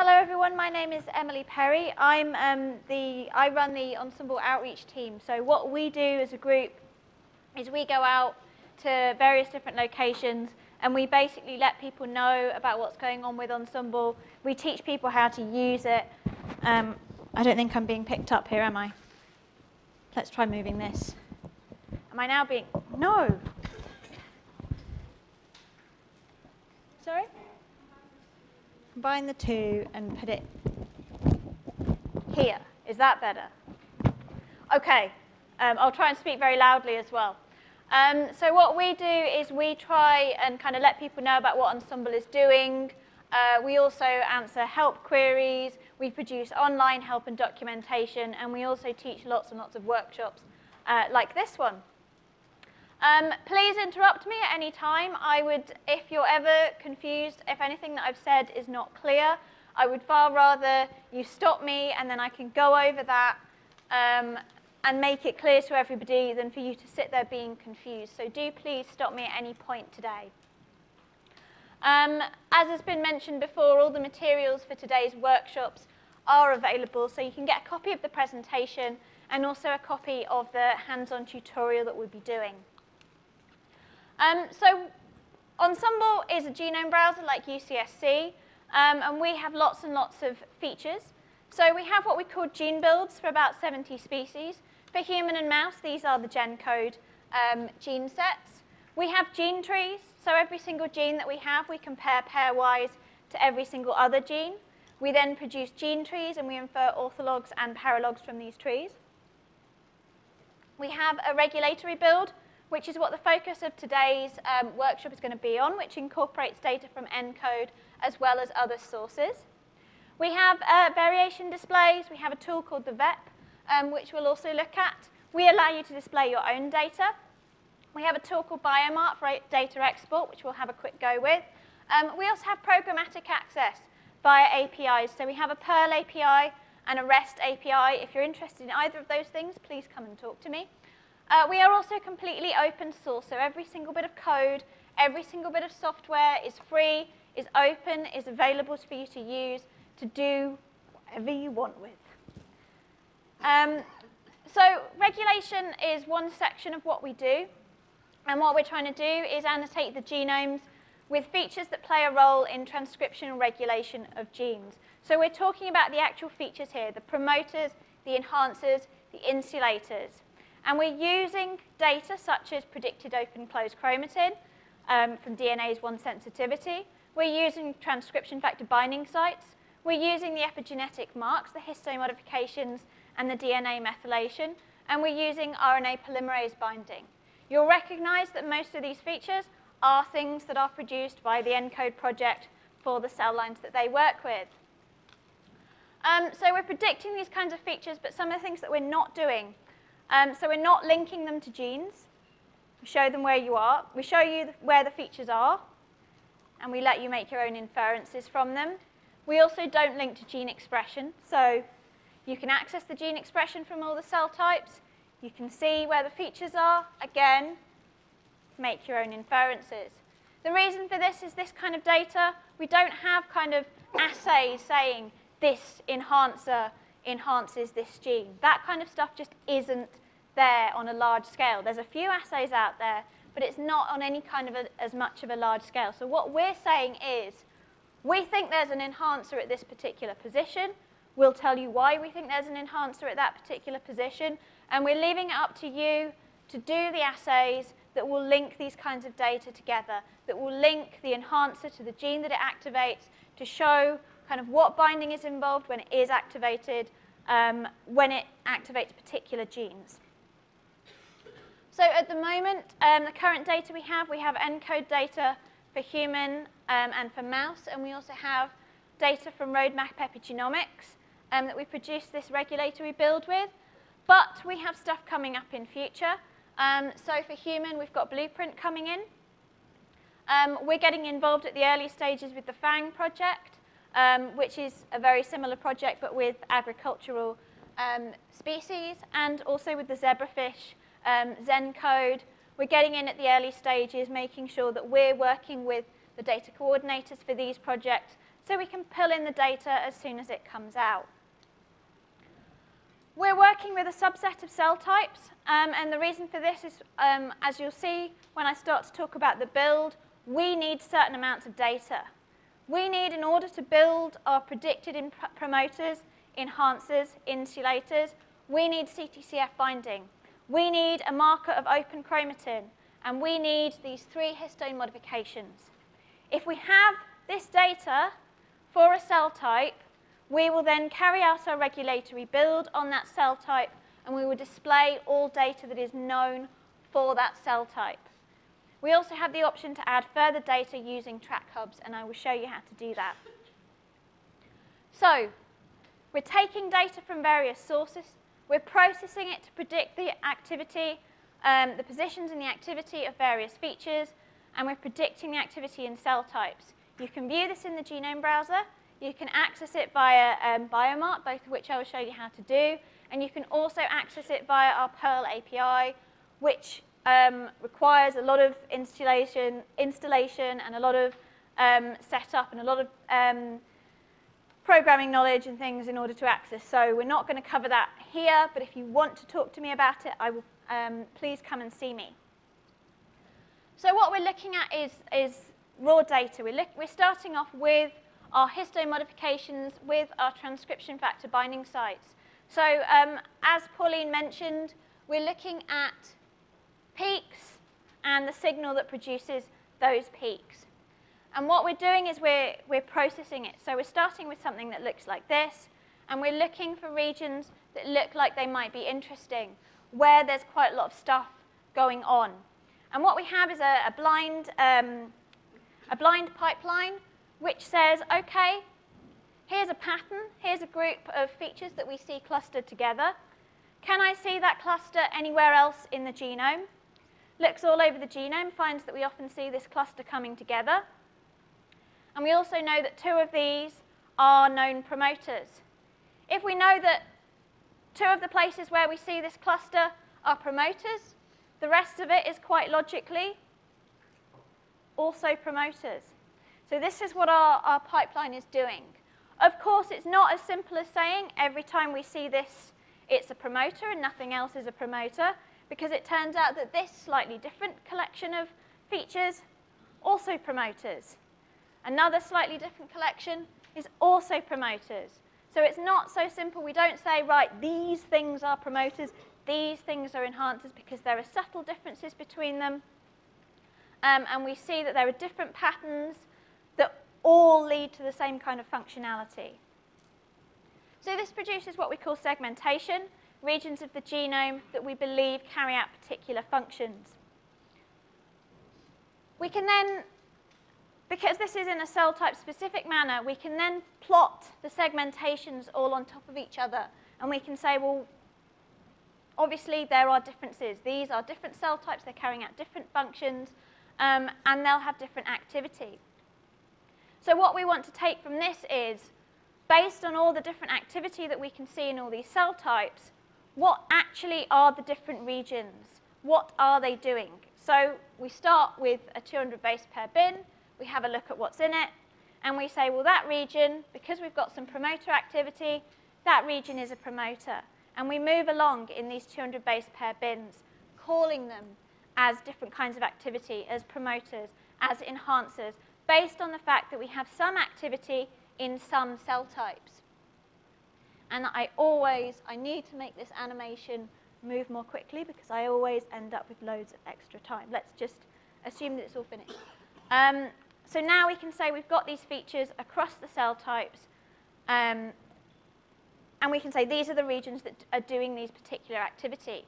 hello everyone. My name is Emily Perry. I'm um, the I run the Ensembl outreach team. So what we do as a group is we go out to various different locations and we basically let people know about what's going on with Ensembl. We teach people how to use it. Um, I don't think I'm being picked up here, am I? Let's try moving this. Am I now being, no. Sorry? Combine the two and put it here. Is that better? Okay, um, I'll try and speak very loudly as well. Um, so what we do is we try and kind of let people know about what Ensembl is doing. Uh, we also answer help queries. We produce online help and documentation. And we also teach lots and lots of workshops uh, like this one. Um, please interrupt me at any time. I would, if you're ever confused, if anything that I've said is not clear, I would far rather you stop me and then I can go over that um, and make it clear to everybody than for you to sit there being confused. So do please stop me at any point today. Um, as has been mentioned before, all the materials for today's workshops are available, so you can get a copy of the presentation and also a copy of the hands-on tutorial that we'll be doing. Um, so Ensembl is a genome browser like UCSC, um, and we have lots and lots of features. So we have what we call gene builds for about 70 species. For human and mouse, these are the GenCode um, gene sets. We have gene trees, so every single gene that we have, we compare pairwise to every single other gene. We then produce gene trees, and we infer orthologs and paralogs from these trees. We have a regulatory build, which is what the focus of today's um, workshop is going to be on, which incorporates data from ENCODE as well as other sources. We have uh, variation displays. We have a tool called the VEP, um, which we'll also look at. We allow you to display your own data. We have a tool called Biomart for data export, which we'll have a quick go with. Um, we also have programmatic access via APIs. So we have a Perl API and a REST API. If you're interested in either of those things, please come and talk to me. Uh, we are also completely open source, so every single bit of code, every single bit of software is free, is open, is available for you to use to do whatever you want with. Um, so regulation is one section of what we do. And what we're trying to do is annotate the genomes with features that play a role in transcription and regulation of genes. So we're talking about the actual features here, the promoters, the enhancers, the insulators. And we're using data such as predicted open-close chromatin um, from DNase 1 sensitivity. We're using transcription factor binding sites. We're using the epigenetic marks, the histone modifications, and the DNA methylation. And we're using RNA polymerase binding. You'll recognize that most of these features are things that are produced by the ENCODE project for the cell lines that they work with. Um, so we're predicting these kinds of features, but some of the things that we're not doing um, so we're not linking them to genes. We show them where you are. We show you where the features are, and we let you make your own inferences from them. We also don't link to gene expression. So you can access the gene expression from all the cell types. You can see where the features are. Again, make your own inferences. The reason for this is this kind of data. We don't have kind of assays saying this enhancer enhances this gene. That kind of stuff just isn't there on a large scale. There's a few assays out there, but it's not on any kind of a, as much of a large scale. So what we're saying is, we think there's an enhancer at this particular position. We'll tell you why we think there's an enhancer at that particular position. And we're leaving it up to you to do the assays that will link these kinds of data together, that will link the enhancer to the gene that it activates to show kind of what binding is involved when it is activated, um, when it activates particular genes. So at the moment, um, the current data we have, we have ENCODE data for human um, and for mouse, and we also have data from Roadmap Epigenomics um, that we produce this regulatory build with. But we have stuff coming up in future. Um, so for human, we've got Blueprint coming in. Um, we're getting involved at the early stages with the FAANG project um, which is a very similar project but with agricultural um, species and also with the zebrafish um, ZenCode. We're getting in at the early stages, making sure that we're working with the data coordinators for these projects so we can pull in the data as soon as it comes out. We're working with a subset of cell types, um, and the reason for this is, um, as you'll see when I start to talk about the build, we need certain amounts of data. We need, in order to build our predicted promoters, enhancers, insulators, we need CTCF binding. We need a marker of open chromatin, and we need these three histone modifications. If we have this data for a cell type, we will then carry out our regulatory build on that cell type, and we will display all data that is known for that cell type. We also have the option to add further data using track hubs, and I will show you how to do that. So, we're taking data from various sources, we're processing it to predict the activity, um, the positions and the activity of various features, and we're predicting the activity in cell types. You can view this in the genome browser, you can access it via um, Biomart, both of which I will show you how to do, and you can also access it via our Perl API, which um, requires a lot of installation, installation and a lot of um, setup and a lot of um, programming knowledge and things in order to access. So we're not going to cover that here, but if you want to talk to me about it, I will um, please come and see me. So what we're looking at is, is raw data. We're, look, we're starting off with our histone modifications with our transcription factor binding sites. So um, as Pauline mentioned, we're looking at peaks and the signal that produces those peaks. And what we're doing is we're, we're processing it. So we're starting with something that looks like this, and we're looking for regions that look like they might be interesting, where there's quite a lot of stuff going on. And what we have is a, a blind, um, a blind pipeline which says, okay, here's a pattern, here's a group of features that we see clustered together. Can I see that cluster anywhere else in the genome? Looks all over the genome, finds that we often see this cluster coming together. And we also know that two of these are known promoters. If we know that two of the places where we see this cluster are promoters, the rest of it is quite logically also promoters. So this is what our, our pipeline is doing. Of course, it's not as simple as saying every time we see this, it's a promoter and nothing else is a promoter because it turns out that this slightly different collection of features also promoters. Another slightly different collection is also promoters. So it's not so simple. We don't say, right, these things are promoters, these things are enhancers, because there are subtle differences between them. Um, and we see that there are different patterns that all lead to the same kind of functionality. So this produces what we call segmentation regions of the genome that we believe carry out particular functions. We can then, because this is in a cell type specific manner, we can then plot the segmentations all on top of each other. And we can say, well, obviously there are differences. These are different cell types, they're carrying out different functions, um, and they'll have different activity. So what we want to take from this is, based on all the different activity that we can see in all these cell types, what actually are the different regions? What are they doing? So we start with a 200 base pair bin, we have a look at what's in it, and we say, well, that region, because we've got some promoter activity, that region is a promoter. And we move along in these 200 base pair bins, calling them as different kinds of activity, as promoters, as enhancers, based on the fact that we have some activity in some cell types. And I always, I need to make this animation move more quickly because I always end up with loads of extra time. Let's just assume that it's all finished. Um, so now we can say we've got these features across the cell types. Um, and we can say these are the regions that are doing these particular activity.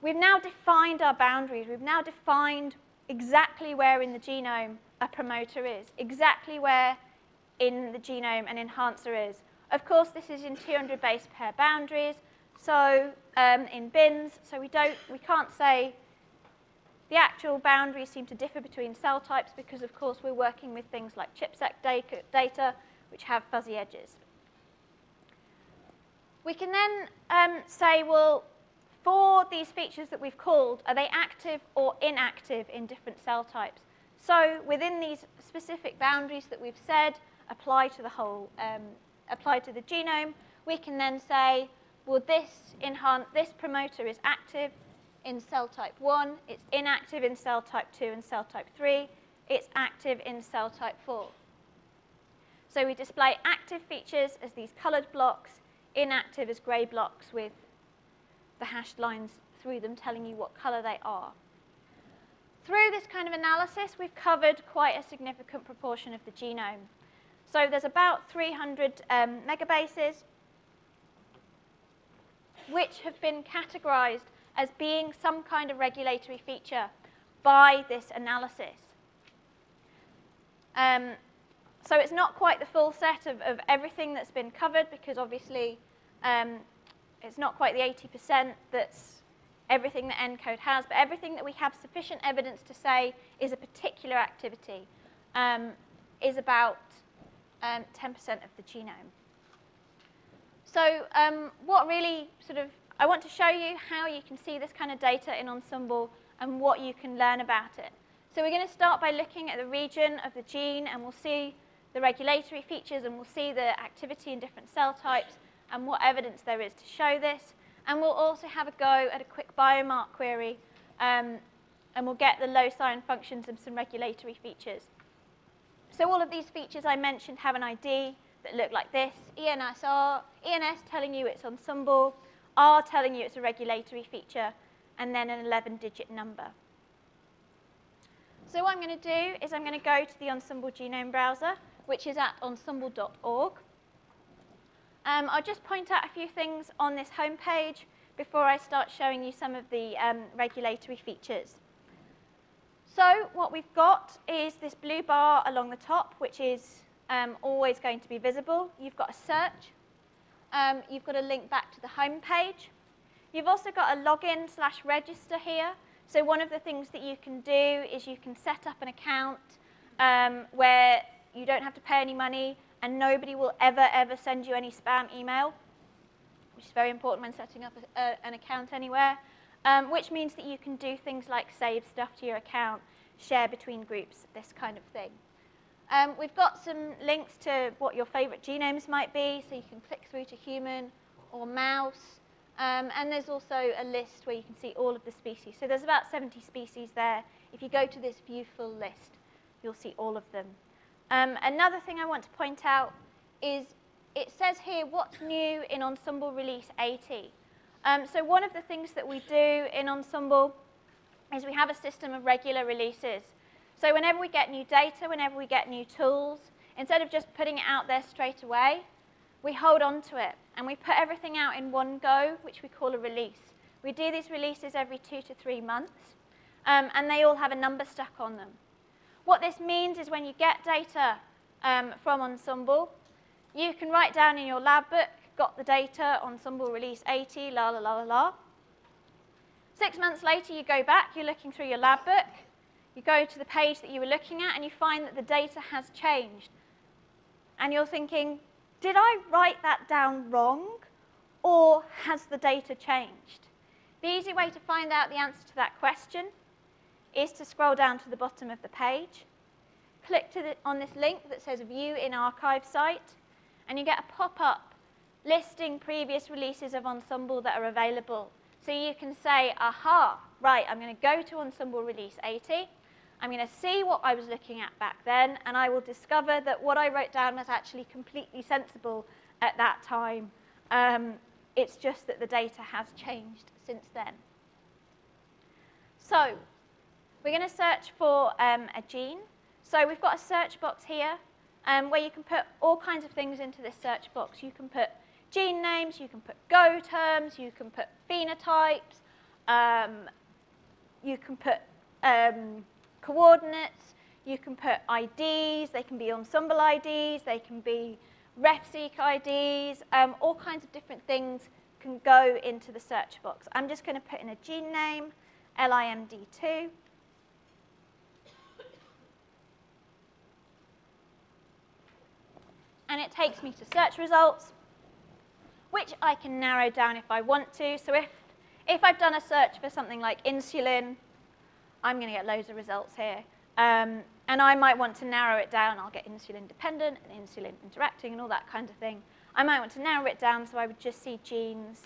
We've now defined our boundaries. We've now defined exactly where in the genome a promoter is, exactly where in the genome an enhancer is. Of course, this is in 200 base pair boundaries, so um, in bins, so we, don't, we can't say the actual boundaries seem to differ between cell types because, of course, we're working with things like ChIP-seq data, which have fuzzy edges. We can then um, say, well, for these features that we've called, are they active or inactive in different cell types? So within these specific boundaries that we've said, apply to the whole, um, apply to the genome, we can then say, well, this, enhance, this promoter is active in cell type 1, it's inactive in cell type 2 and cell type 3, it's active in cell type 4. So we display active features as these colored blocks, inactive as gray blocks with the hashed lines through them telling you what color they are. Through this kind of analysis, we've covered quite a significant proportion of the genome. So there's about 300 um, megabases, which have been categorized as being some kind of regulatory feature by this analysis. Um, so it's not quite the full set of, of everything that's been covered because obviously um, it's not quite the 80% that's everything that ENCODE has, but everything that we have sufficient evidence to say is a particular activity um, is about 10% um, of the genome. So um, what really sort of, I want to show you how you can see this kind of data in Ensembl and what you can learn about it. So we're going to start by looking at the region of the gene and we'll see the regulatory features and we'll see the activity in different cell types and what evidence there is to show this. And we'll also have a go at a quick BioMart query um, and we'll get the loci and functions and some regulatory features. So all of these features I mentioned have an ID that look like this, ENSR, ENS telling you it's Ensembl, R telling you it's a regulatory feature, and then an 11-digit number. So what I'm going to do is I'm going to go to the Ensembl Genome Browser, which is at ensembl.org. Um, I'll just point out a few things on this homepage before I start showing you some of the um, regulatory features. So what we've got is this blue bar along the top, which is um, always going to be visible. You've got a search. Um, you've got a link back to the home page. You've also got a login slash register here. So one of the things that you can do is you can set up an account um, where you don't have to pay any money and nobody will ever, ever send you any spam email, which is very important when setting up a, a, an account anywhere, um, which means that you can do things like save stuff to your account, share between groups, this kind of thing. Um, we've got some links to what your favorite genomes might be, so you can click through to human or mouse. Um, and there's also a list where you can see all of the species. So there's about 70 species there. If you go to this view full list, you'll see all of them. Um, another thing I want to point out is it says here what's new in Ensembl Release 80. Um, so one of the things that we do in Ensembl is we have a system of regular releases. So whenever we get new data, whenever we get new tools, instead of just putting it out there straight away, we hold on to it and we put everything out in one go, which we call a release. We do these releases every two to three months, um, and they all have a number stuck on them. What this means is when you get data um, from Ensembl, you can write down in your lab book, got the data, Ensembl release 80, la la la la la. Six months later, you go back, you're looking through your lab book, you go to the page that you were looking at, and you find that the data has changed. And you're thinking, did I write that down wrong, or has the data changed? The easy way to find out the answer to that question is to scroll down to the bottom of the page, click the, on this link that says View in Archive Site, and you get a pop-up listing previous releases of Ensembl that are available. So you can say, aha, right, I'm going to go to Ensembl Release 80. I'm going to see what I was looking at back then, and I will discover that what I wrote down was actually completely sensible at that time. Um, it's just that the data has changed since then. So we're going to search for um, a gene. So we've got a search box here um, where you can put all kinds of things into this search box. You can put gene names, you can put Go terms, you can put phenotypes, um, you can put um, coordinates, you can put IDs, they can be Ensembl IDs, they can be RefSeq IDs, um, all kinds of different things can go into the search box. I'm just going to put in a gene name, LIMD2. and it takes me to search results, which I can narrow down if I want to. So if, if I've done a search for something like insulin, I'm going to get loads of results here. Um, and I might want to narrow it down. I'll get insulin dependent and insulin interacting and all that kind of thing. I might want to narrow it down so I would just see genes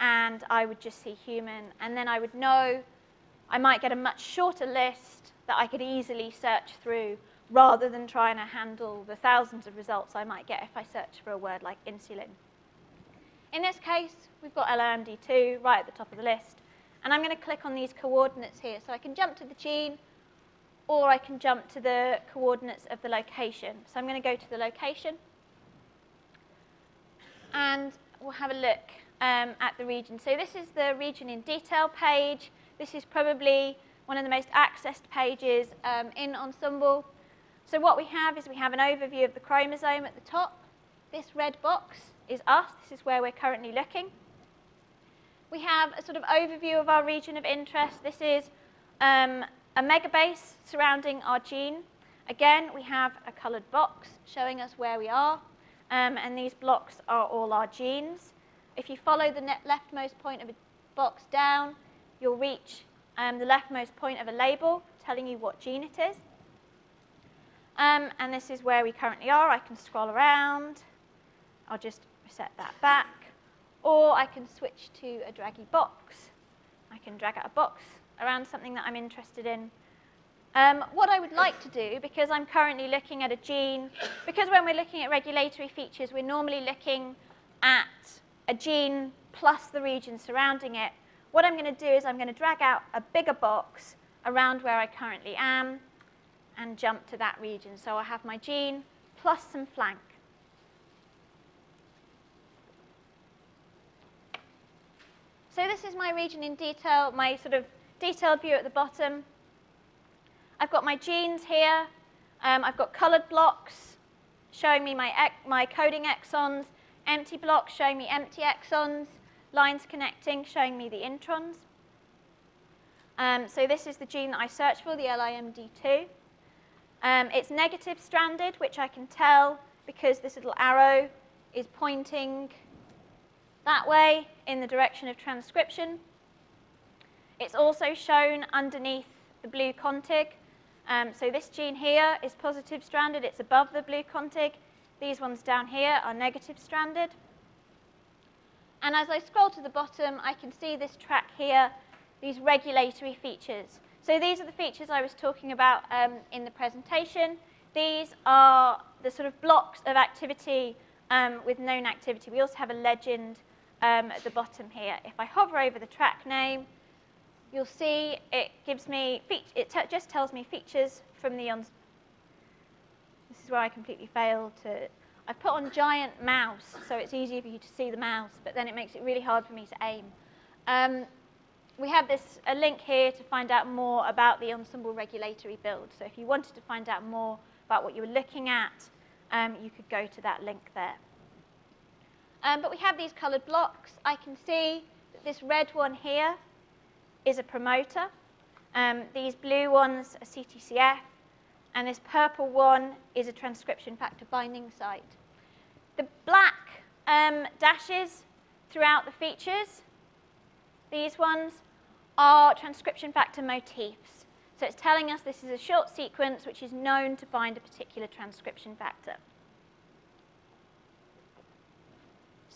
and I would just see human. And then I would know I might get a much shorter list that I could easily search through rather than trying to handle the thousands of results I might get if I search for a word like insulin. In this case, we've got LIMD2 right at the top of the list. And I'm going to click on these coordinates here. So I can jump to the gene, or I can jump to the coordinates of the location. So I'm going to go to the location. And we'll have a look um, at the region. So this is the region in detail page. This is probably one of the most accessed pages um, in Ensembl. So what we have is we have an overview of the chromosome at the top. This red box is us. This is where we're currently looking. We have a sort of overview of our region of interest. This is um, a megabase surrounding our gene. Again, we have a colored box showing us where we are. Um, and these blocks are all our genes. If you follow the leftmost point of a box down, you'll reach um, the leftmost point of a label telling you what gene it is. Um, and this is where we currently are. I can scroll around. I'll just set that back. Or I can switch to a draggy box. I can drag out a box around something that I'm interested in. Um, what I would like to do, because I'm currently looking at a gene, because when we're looking at regulatory features, we're normally looking at a gene plus the region surrounding it, what I'm going to do is I'm going to drag out a bigger box around where I currently am and jump to that region. So I have my gene plus some flank. So this is my region in detail, my sort of detailed view at the bottom. I've got my genes here. Um, I've got colored blocks showing me my, my coding exons empty blocks showing me empty exons, lines connecting showing me the introns. Um, so this is the gene that I searched for, the LIMD2. Um, it's negative stranded, which I can tell because this little arrow is pointing that way in the direction of transcription. It's also shown underneath the blue contig. Um, so this gene here is positive stranded. It's above the blue contig. These ones down here are negative stranded. And as I scroll to the bottom, I can see this track here, these regulatory features. So these are the features I was talking about um, in the presentation. These are the sort of blocks of activity um, with known activity. We also have a legend um, at the bottom here. If I hover over the track name, you'll see it gives me, it just tells me features from the this is where I completely failed to, I've put on giant mouse, so it's easier for you to see the mouse, but then it makes it really hard for me to aim. Um, we have this a link here to find out more about the Ensembl regulatory build. So if you wanted to find out more about what you were looking at, um, you could go to that link there. Um, but we have these colored blocks. I can see that this red one here is a promoter. Um, these blue ones are CTCF, and this purple one is a transcription factor binding site. The black um, dashes throughout the features, these ones, are transcription factor motifs. So it's telling us this is a short sequence which is known to bind a particular transcription factor.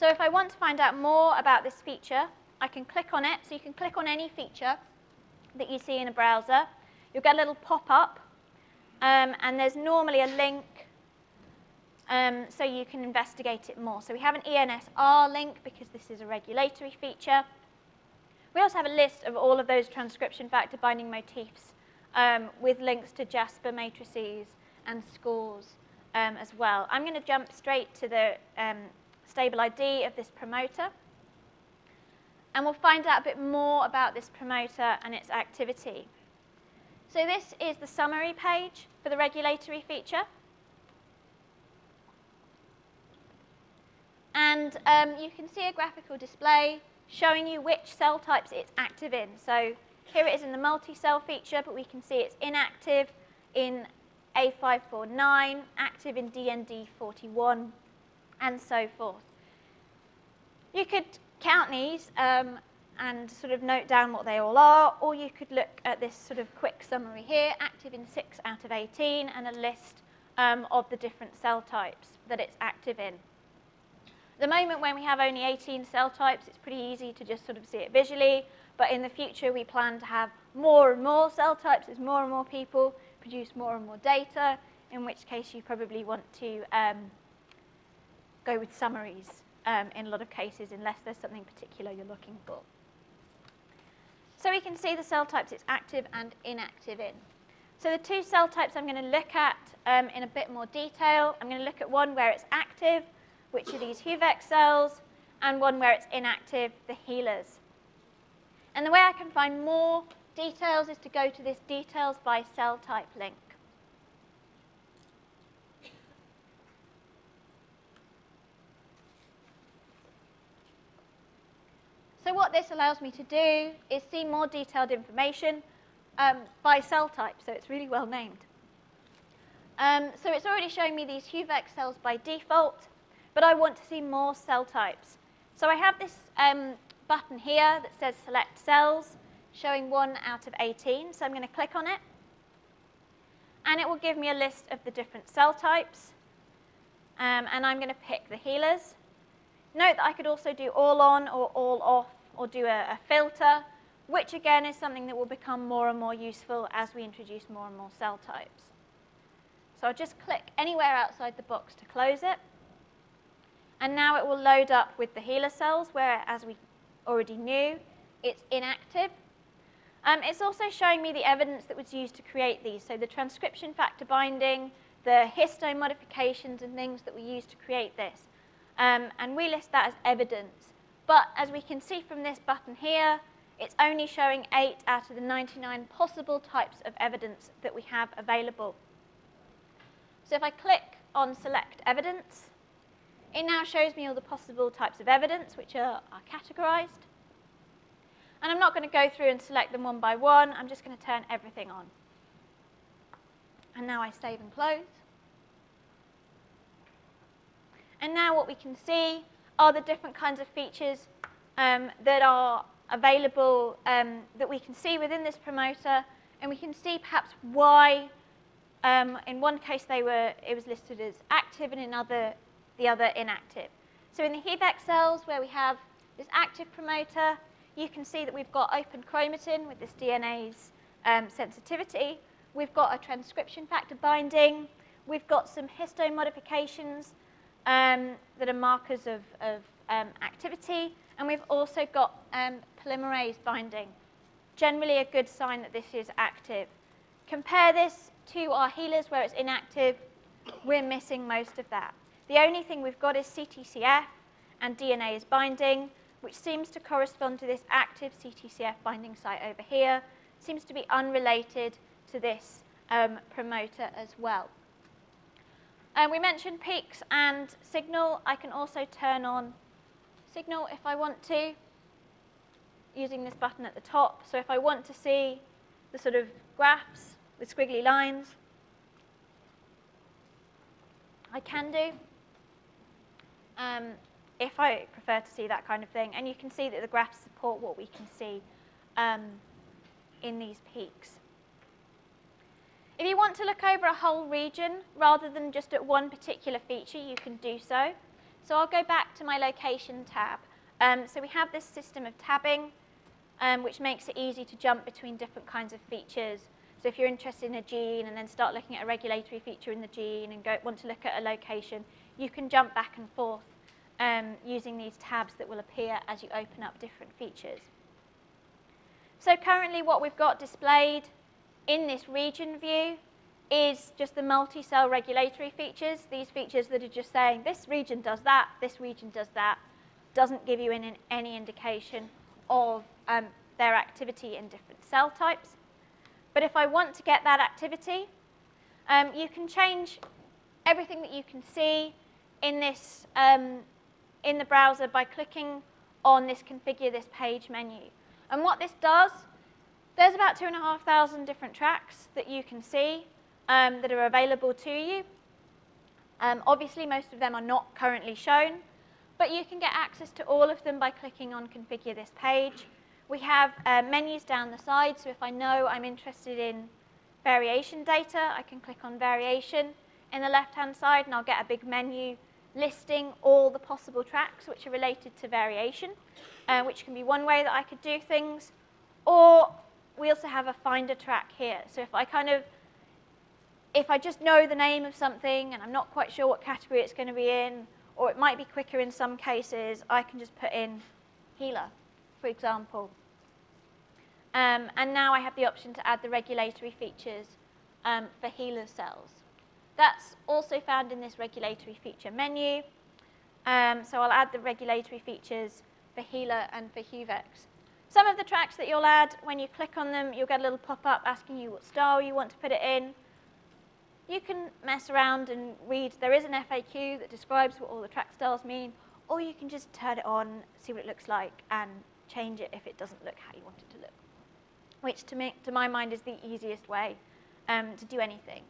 So if I want to find out more about this feature, I can click on it. So you can click on any feature that you see in a browser. You'll get a little pop-up um, and there's normally a link um, so you can investigate it more. So we have an ENSR link because this is a regulatory feature. We also have a list of all of those transcription factor binding motifs um, with links to JASPAR matrices and scores um, as well. I'm going to jump straight to the um, stable ID of this promoter. And we'll find out a bit more about this promoter and its activity. So this is the summary page for the regulatory feature. And um, you can see a graphical display showing you which cell types it's active in. So here it is in the multi-cell feature, but we can see it's inactive in A549, active in DND41, and so forth. You could count these um, and sort of note down what they all are, or you could look at this sort of quick summary here, active in 6 out of 18, and a list um, of the different cell types that it's active in. At the moment when we have only 18 cell types, it's pretty easy to just sort of see it visually, but in the future we plan to have more and more cell types as more and more people produce more and more data, in which case you probably want to um, go with summaries um, in a lot of cases unless there's something particular you're looking for. So we can see the cell types it's active and inactive in. So the two cell types I'm going to look at um, in a bit more detail. I'm going to look at one where it's active, which are these HUVEC cells, and one where it's inactive, the HeLas. And the way I can find more details is to go to this details by cell type link. So what this allows me to do is see more detailed information um, by cell type, so it's really well named. Um, so it's already showing me these HUVEC cells by default, but I want to see more cell types. So I have this um, button here that says select cells, showing 1 out of 18. So I'm going to click on it. And it will give me a list of the different cell types. Um, and I'm going to pick the HeLAs. Note that I could also do all on or all off or do a, a filter, which again is something that will become more and more useful as we introduce more and more cell types. So I'll just click anywhere outside the box to close it. And now it will load up with the HeLa cells, where, as we already knew, it's inactive. Um, it's also showing me the evidence that was used to create these, so the transcription factor binding, the histone modifications and things that we used to create this. Um, and we list that as evidence. But as we can see from this button here, it's only showing 8 out of the 99 possible types of evidence that we have available. So if I click on Select Evidence, it now shows me all the possible types of evidence which are, are categorized. And I'm not going to go through and select them one by one. I'm just going to turn everything on. And now I save and close. And now what we can see are the different kinds of features um, that are available um, that we can see within this promoter. And we can see perhaps why um, in one case they were, it was listed as active and in other, the other inactive. So in the HUVEC cells where we have this active promoter, you can see that we've got open chromatin with this DNase um, sensitivity. We've got a transcription factor binding. We've got some histone modifications um, that are markers of, of um, activity. And we've also got um, polymerase binding, generally a good sign that this is active. Compare this to our HeLas where it's inactive. We're missing most of that. The only thing we've got is CTCF and DNase binding, which seems to correspond to this active CTCF binding site over here. Seems to be unrelated to this um, promoter as well. Um, we mentioned peaks and signal. I can also turn on signal if I want to, using this button at the top. So if I want to see the sort of graphs with squiggly lines, I can do. Um, if I prefer to see that kind of thing. And you can see that the graphs support what we can see um, in these peaks. If you want to look over a whole region rather than just at one particular feature, you can do so. So I'll go back to my location tab. Um, so we have this system of tabbing, um, which makes it easy to jump between different kinds of features. So if you're interested in a gene and then start looking at a regulatory feature in the gene and go, want to look at a location, you can jump back and forth um, using these tabs that will appear as you open up different features. So currently what we've got displayed in this region view is just the multi-cell regulatory features, these features that are just saying this region does that, this region does that, doesn't give you any, any indication of um, their activity in different cell types. But if I want to get that activity, um, you can change everything that you can see in this um, in the browser by clicking on this configure this page menu. And what this does there's about 2,500 different tracks that you can see um, that are available to you. Um, obviously, most of them are not currently shown, but you can get access to all of them by clicking on Configure this page. We have uh, menus down the side, so if I know I'm interested in variation data, I can click on variation in the left-hand side and I'll get a big menu listing all the possible tracks which are related to variation, uh, which can be one way that I could do things. Or we also have a finder track here. So if I kind of, if I just know the name of something and I'm not quite sure what category it's going to be in, or it might be quicker in some cases, I can just put in HeLa, for example. Um, and now I have the option to add the regulatory features um, for HeLa cells. That's also found in this regulatory feature menu. Um, so I'll add the regulatory features for HeLa and for HUVECs. Some of the tracks that you'll add, when you click on them, you'll get a little pop-up asking you what style you want to put it in. You can mess around and read. There is an FAQ that describes what all the track styles mean, or you can just turn it on, see what it looks like, and change it if it doesn't look how you want it to look, which to, me, to my mind is the easiest way um, to do anything.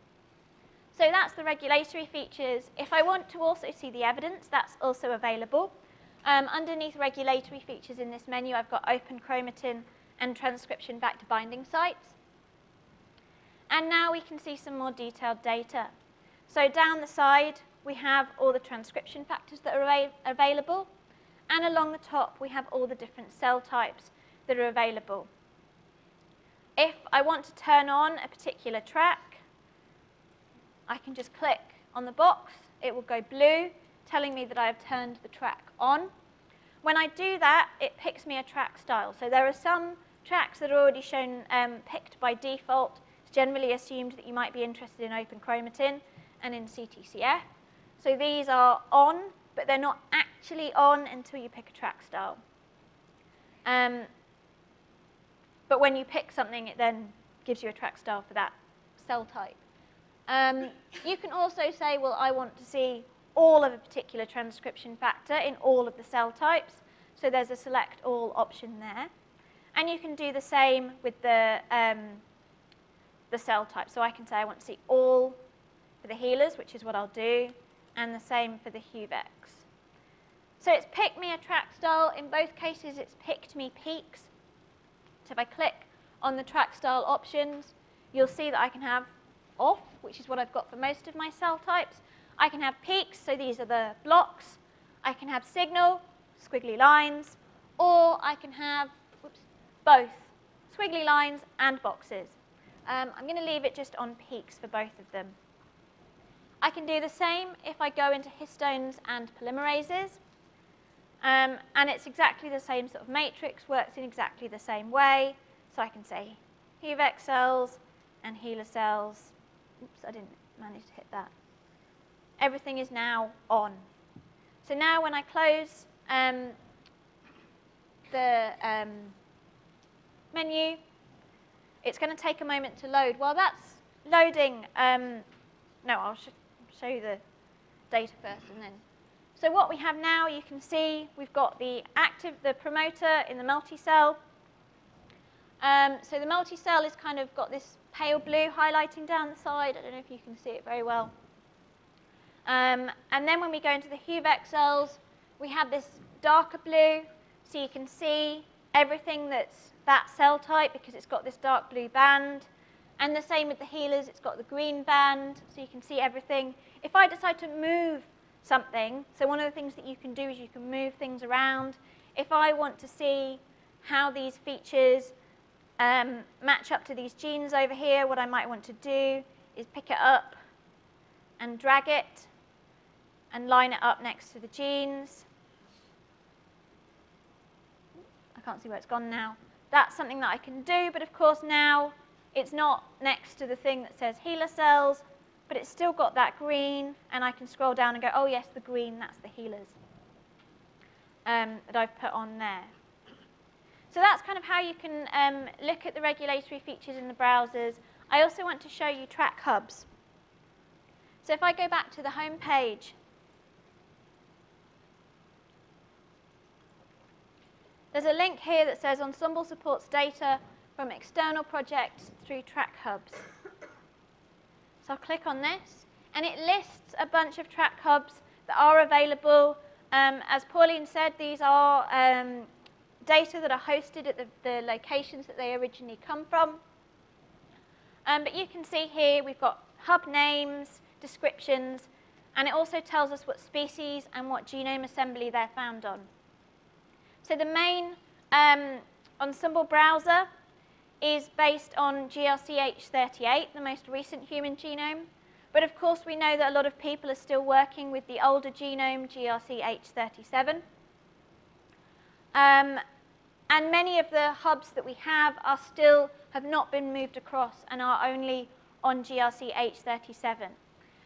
So that's the regulatory features. If I want to also see the evidence, that's also available. Um, underneath regulatory features in this menu, I've got open chromatin and transcription factor binding sites. And now we can see some more detailed data. So down the side, we have all the transcription factors that are available. And along the top, we have all the different cell types that are available. If I want to turn on a particular track, I can just click on the box. It will go blue, telling me that I have turned the track on. When I do that, it picks me a track style. So there are some tracks that are already shown um, picked by default. It's generally assumed that you might be interested in open chromatin and in CTCF. So these are on, but they're not actually on until you pick a track style. Um, but when you pick something, it then gives you a track style for that cell type. Um, you can also say, well, I want to see all of a particular transcription factor in all of the cell types. So there's a select all option there. And you can do the same with the, um, the cell type. So I can say I want to see all for the HeLas, which is what I'll do, and the same for the HUVECs. So it's picked me a track style. In both cases, it's picked me peaks. So if I click on the track style options, you'll see that I can have off, which is what I've got for most of my cell types. I can have peaks, so these are the blocks. I can have signal, squiggly lines, or I can have whoops, both squiggly lines and boxes. Um, I'm going to leave it just on peaks for both of them. I can do the same if I go into histones and polymerases. Um, and it's exactly the same sort of matrix, works in exactly the same way. So I can say HUVEC cells and HeLa cells Oops, I didn't manage to hit that. Everything is now on. So now when I close um, the um, menu, it's going to take a moment to load. While that's loading, um, no, I'll sh show you the data first and then. So what we have now, you can see we've got the active, the promoter in the multi-cell. Um, so the multi-cell is kind of got this pale blue highlighting down the side. I don't know if you can see it very well. Um, and then when we go into the HUVEC cells, we have this darker blue, so you can see everything that's that cell type because it's got this dark blue band. And the same with the HeLas, it's got the green band, so you can see everything. If I decide to move something, so one of the things that you can do is you can move things around. If I want to see how these features um, match up to these genes over here, what I might want to do is pick it up and drag it and line it up next to the genes. I can't see where it's gone now. That's something that I can do, but of course now it's not next to the thing that says HeLa cells, but it's still got that green, and I can scroll down and go, oh yes, the green, that's the HeLas um, that I've put on there. So that's kind of how you can um, look at the regulatory features in the browsers. I also want to show you track hubs. So if I go back to the home page, there's a link here that says Ensembl supports data from external projects through track hubs. So I'll click on this, and it lists a bunch of track hubs that are available. Um, as Pauline said, these are um, data that are hosted at the, the locations that they originally come from. Um, but you can see here we've got hub names, descriptions, and it also tells us what species and what genome assembly they're found on. So the main um, Ensembl browser is based on GRCH38, the most recent human genome. But of course, we know that a lot of people are still working with the older genome, GRCH37. Um, and many of the hubs that we have are still have not been moved across and are only on GRCH37.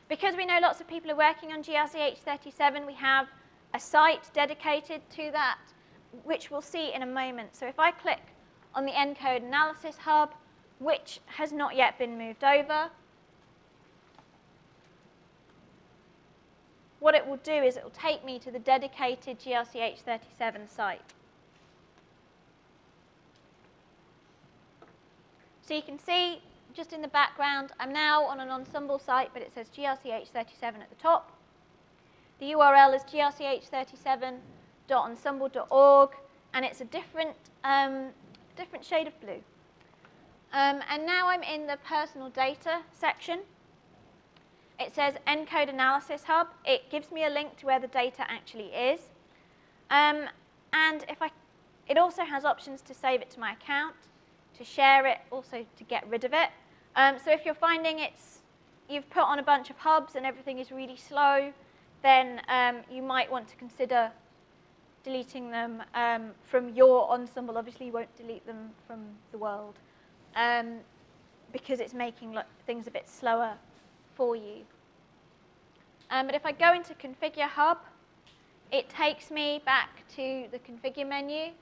Because we know lots of people are working on GRCH37, we have a site dedicated to that, which we'll see in a moment. So if I click on the ENCODE analysis hub, which has not yet been moved over, what it will do is it will take me to the dedicated GRCH37 site. So you can see just in the background, I'm now on an Ensembl site, but it says GRCH37 at the top. The URL is grch37.ensembl.org, and it's a different, um, different shade of blue. Um, and now I'm in the personal data section. It says ENCODE Analysis Hub. It gives me a link to where the data actually is. Um, and if I, it also has options to save it to my account to share it, also to get rid of it. Um, so if you're finding it's, you've put on a bunch of hubs and everything is really slow, then um, you might want to consider deleting them um, from your Ensembl. Obviously, you won't delete them from the world um, because it's making things a bit slower for you. Um, but if I go into Configure Hub, it takes me back to the Configure menu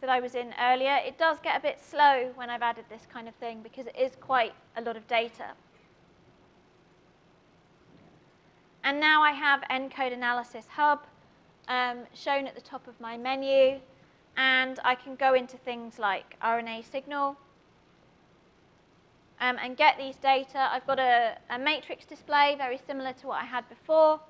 that I was in earlier, it does get a bit slow when I've added this kind of thing because it is quite a lot of data. And now I have ENCODE Analysis Hub um, shown at the top of my menu. And I can go into things like RNA signal um, and get these data. I've got a, a matrix display, very similar to what I had before.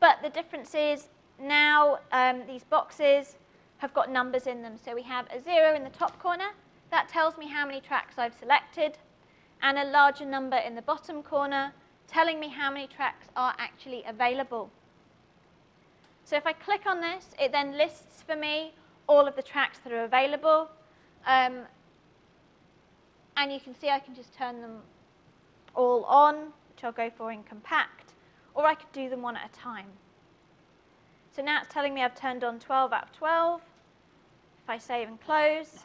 But the difference is now um, these boxes have got numbers in them. So we have a zero in the top corner. That tells me how many tracks I've selected. And a larger number in the bottom corner telling me how many tracks are actually available. So if I click on this, it then lists for me all of the tracks that are available. Um, and you can see I can just turn them all on, which I'll go for in compact, or I could do them one at a time. So now it's telling me I've turned on 12 out of 12. If I save and close,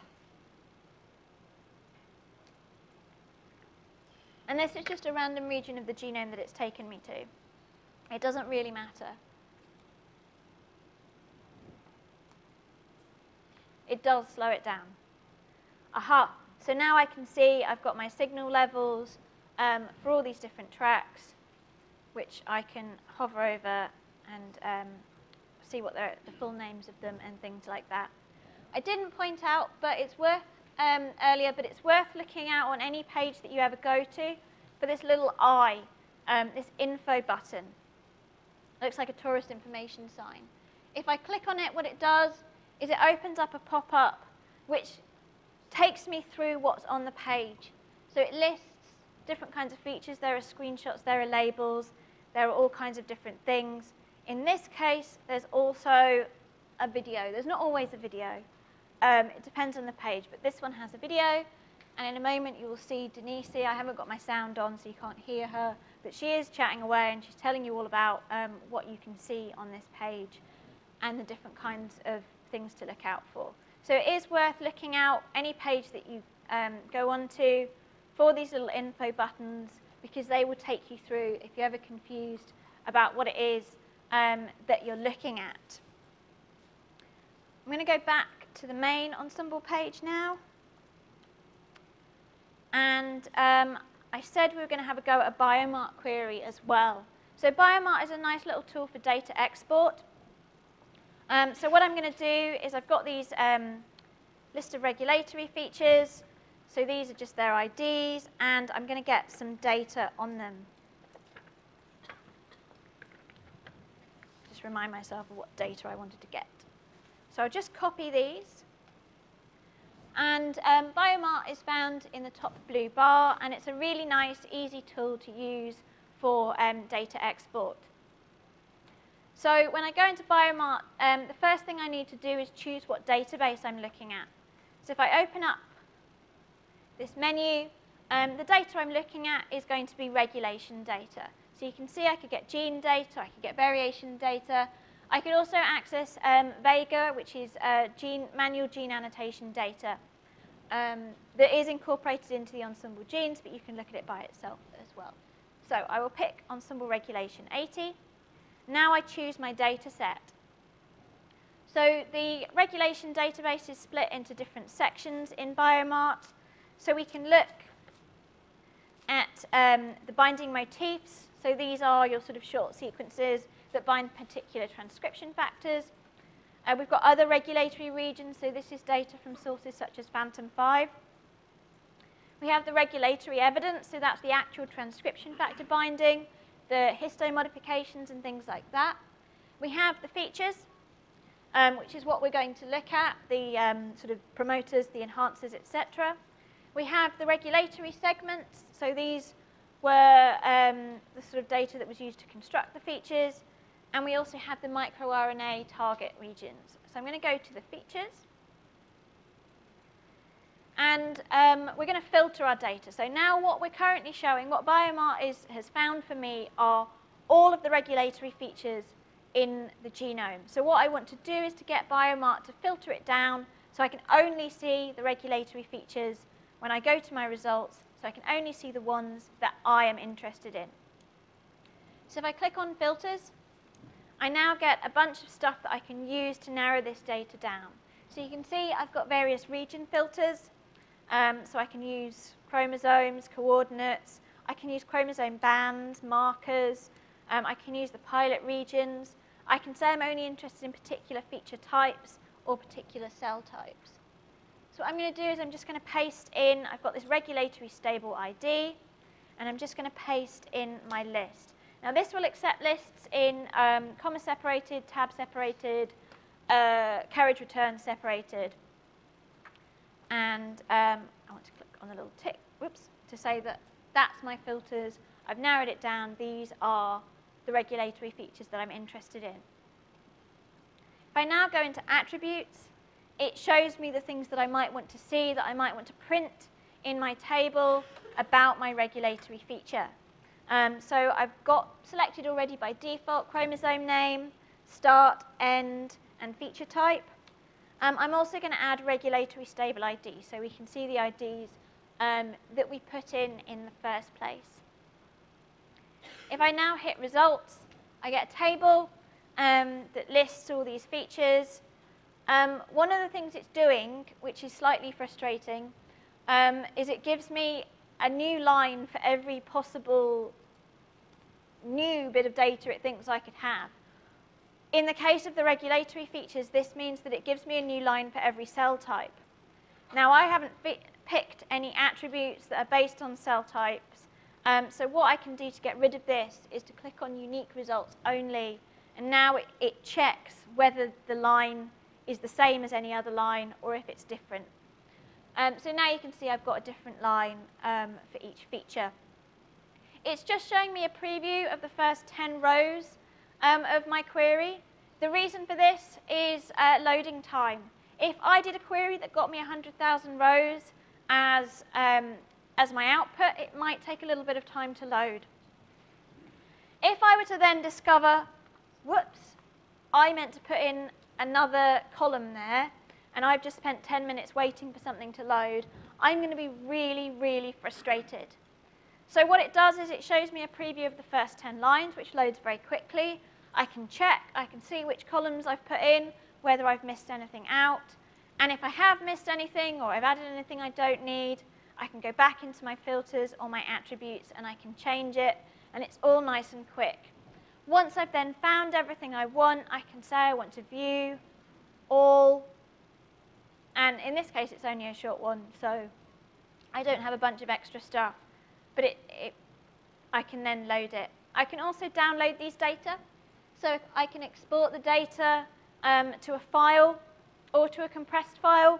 and this is just a random region of the genome that it's taken me to. It doesn't really matter. It does slow it down. Aha, so now I can see I've got my signal levels um, for all these different tracks, which I can hover over and um, see what the full names of them and things like that. I didn't point out, but it's worth um, earlier, but it's worth looking out on any page that you ever go to for this little eye, um, this info button. It looks like a tourist information sign. If I click on it, what it does is it opens up a pop-up which takes me through what's on the page. So it lists different kinds of features. There are screenshots, there are labels, there are all kinds of different things. In this case, there's also a video. There's not always a video. Um, it depends on the page, but this one has a video. And in a moment, you will see Denise. I haven't got my sound on, so you can't hear her. But she is chatting away, and she's telling you all about um, what you can see on this page and the different kinds of things to look out for. So it is worth looking out any page that you um, go onto for these little info buttons because they will take you through if you're ever confused about what it is um, that you're looking at. I'm going to go back to the main Ensembl page now. And um, I said we were going to have a go at a BioMart query as well. So BioMart is a nice little tool for data export. Um, so what I'm going to do is I've got these um, list of regulatory features. So these are just their IDs, and I'm going to get some data on them. Just remind myself of what data I wanted to get. So I'll just copy these And um, BioMart is found in the top blue bar, and it's a really nice, easy tool to use for um, data export. So when I go into BioMart, um, the first thing I need to do is choose what database I'm looking at. So if I open up this menu, um, the data I'm looking at is going to be regulation data. So you can see I could get gene data, I could get variation data. I could also access um, Vega, which is uh, gene, manual gene annotation data um, that is incorporated into the Ensembl genes, but you can look at it by itself as well. So I will pick Ensembl Regulation 80. Now I choose my data set. So the regulation database is split into different sections in BioMart. So we can look at um, the binding motifs. So these are your sort of short sequences that bind particular transcription factors. Uh, we've got other regulatory regions, so this is data from sources such as FANTOM 5. We have the regulatory evidence, so that's the actual transcription factor binding, the histone modifications and things like that. We have the features, um, which is what we're going to look at, the um, sort of promoters, the enhancers, etc. We have the regulatory segments, so these were um, the sort of data that was used to construct the features. And we also have the microRNA target regions. So I'm going to go to the features. And um, we're going to filter our data. So now what we're currently showing, what BioMart is, has found for me are all of the regulatory features in the genome. So what I want to do is to get BioMart to filter it down so I can only see the regulatory features when I go to my results, so I can only see the ones that I am interested in. So if I click on filters, I now get a bunch of stuff that I can use to narrow this data down. So you can see I've got various region filters. Um, so I can use chromosomes, coordinates. I can use chromosome bands, markers. Um, I can use the pilot regions. I can say I'm only interested in particular feature types or particular cell types. So what I'm going to do is I'm just going to paste in, I've got this regulatory stable ID, and I'm just going to paste in my list. Now this will accept lists in um, comma separated, tab separated, uh, carriage return separated. And um, I want to click on the little tick, whoops, to say that that's my filters. I've narrowed it down. These are the regulatory features that I'm interested in. If I now go into attributes, it shows me the things that I might want to see, that I might want to print in my table about my regulatory feature. Um, so I've got selected already by default chromosome name, start, end, and feature type. Um, I'm also going to add regulatory stable ID so we can see the IDs um, that we put in in the first place. If I now hit results, I get a table um, that lists all these features. Um, one of the things it's doing, which is slightly frustrating, um, is it gives me a new line for every possible new bit of data it thinks I could have. In the case of the regulatory features, this means that it gives me a new line for every cell type. Now, I haven't picked any attributes that are based on cell types. Um, so what I can do to get rid of this is to click on unique results only. And now it, it checks whether the line is the same as any other line or if it's different. Um, so now you can see I've got a different line um, for each feature. It's just showing me a preview of the first 10 rows um, of my query. The reason for this is uh, loading time. If I did a query that got me 100,000 rows as, um, as my output, it might take a little bit of time to load. If I were to then discover, whoops, I meant to put in another column there, and I've just spent 10 minutes waiting for something to load, I'm going to be really, really frustrated. So what it does is it shows me a preview of the first 10 lines, which loads very quickly. I can check, I can see which columns I've put in, whether I've missed anything out. And if I have missed anything or I've added anything I don't need, I can go back into my filters or my attributes and I can change it. And it's all nice and quick. Once I've then found everything I want, I can say I want to view all. And in this case, it's only a short one, so I don't have a bunch of extra stuff but it, it, I can then load it. I can also download these data. So I can export the data um, to a file or to a compressed file.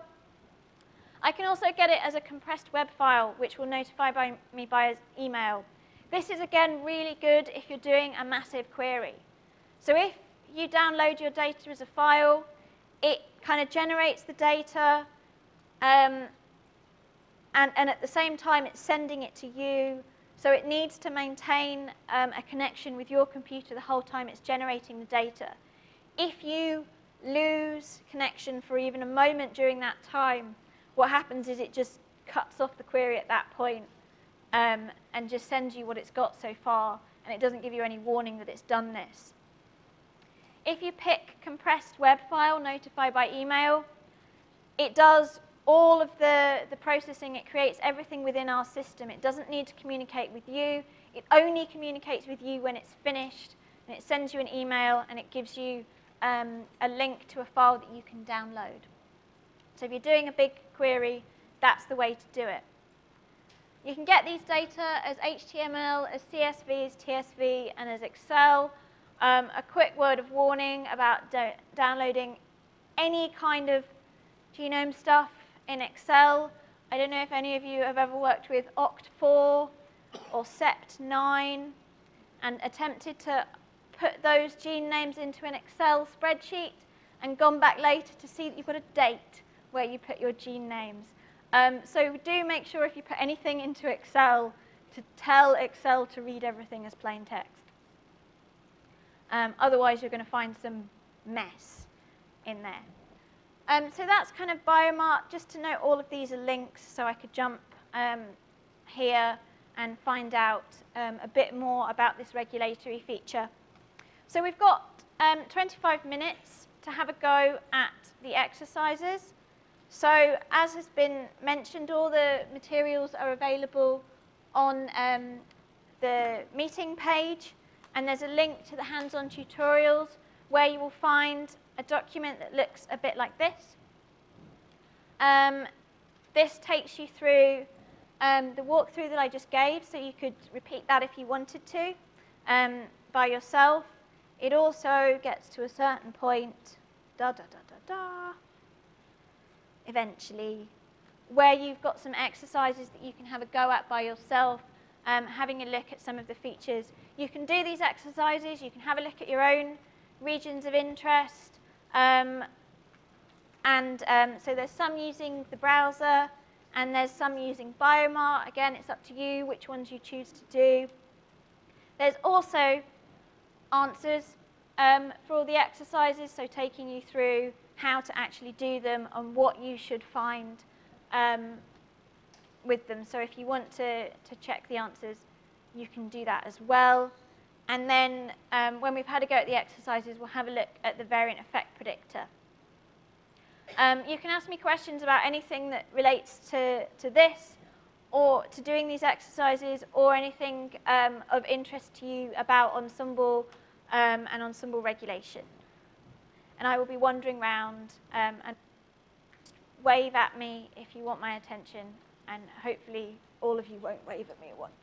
I can also get it as a compressed web file, which will notify by me by email. This is, again, really good if you're doing a massive query. So if you download your data as a file, it kind of generates the data, um, and, and at the same time, it's sending it to you. So it needs to maintain um, a connection with your computer the whole time it's generating the data. If you lose connection for even a moment during that time, what happens is it just cuts off the query at that point, um, and just sends you what it's got so far, and it doesn't give you any warning that it's done this. If you pick compressed web file, notify by email, it does all of the, the processing, it creates everything within our system. It doesn't need to communicate with you. It only communicates with you when it's finished, and it sends you an email, and it gives you um, a link to a file that you can download. So if you're doing a big query, that's the way to do it. You can get these data as HTML, as CSV, as TSV, and as Excel. Um, a quick word of warning about downloading any kind of genome stuff in Excel. I don't know if any of you have ever worked with OCT4 or SEPT9 and attempted to put those gene names into an Excel spreadsheet and gone back later to see that you've got a date where you put your gene names. Um, so do make sure if you put anything into Excel to tell Excel to read everything as plain text. Um, otherwise, you're going to find some mess in there. Um, so that's kind of BioMart. Just to note, all of these are links, so I could jump um, here and find out um, a bit more about this regulatory feature. So we've got um, 25 minutes to have a go at the exercises. So as has been mentioned, all the materials are available on um, the meeting page, and there's a link to the hands-on tutorials where you will find a document that looks a bit like this. Um, this takes you through um, the walkthrough that I just gave, so you could repeat that if you wanted to um, by yourself. It also gets to a certain point, da da da da da, eventually, where you've got some exercises that you can have a go at by yourself, um, having a look at some of the features. You can do these exercises, you can have a look at your own regions of interest, um, and um, so there's some using the browser, and there's some using BioMart. Again, it's up to you which ones you choose to do. There's also answers um, for all the exercises, so taking you through how to actually do them and what you should find um, with them. So if you want to, to check the answers, you can do that as well. And then um, when we've had a go at the exercises, we'll have a look at the variant effect predictor. Um, you can ask me questions about anything that relates to, to this or to doing these exercises or anything um, of interest to you about Ensembl um, and Ensembl regulation. And I will be wandering around um, and wave at me if you want my attention, and hopefully all of you won't wave at me at once.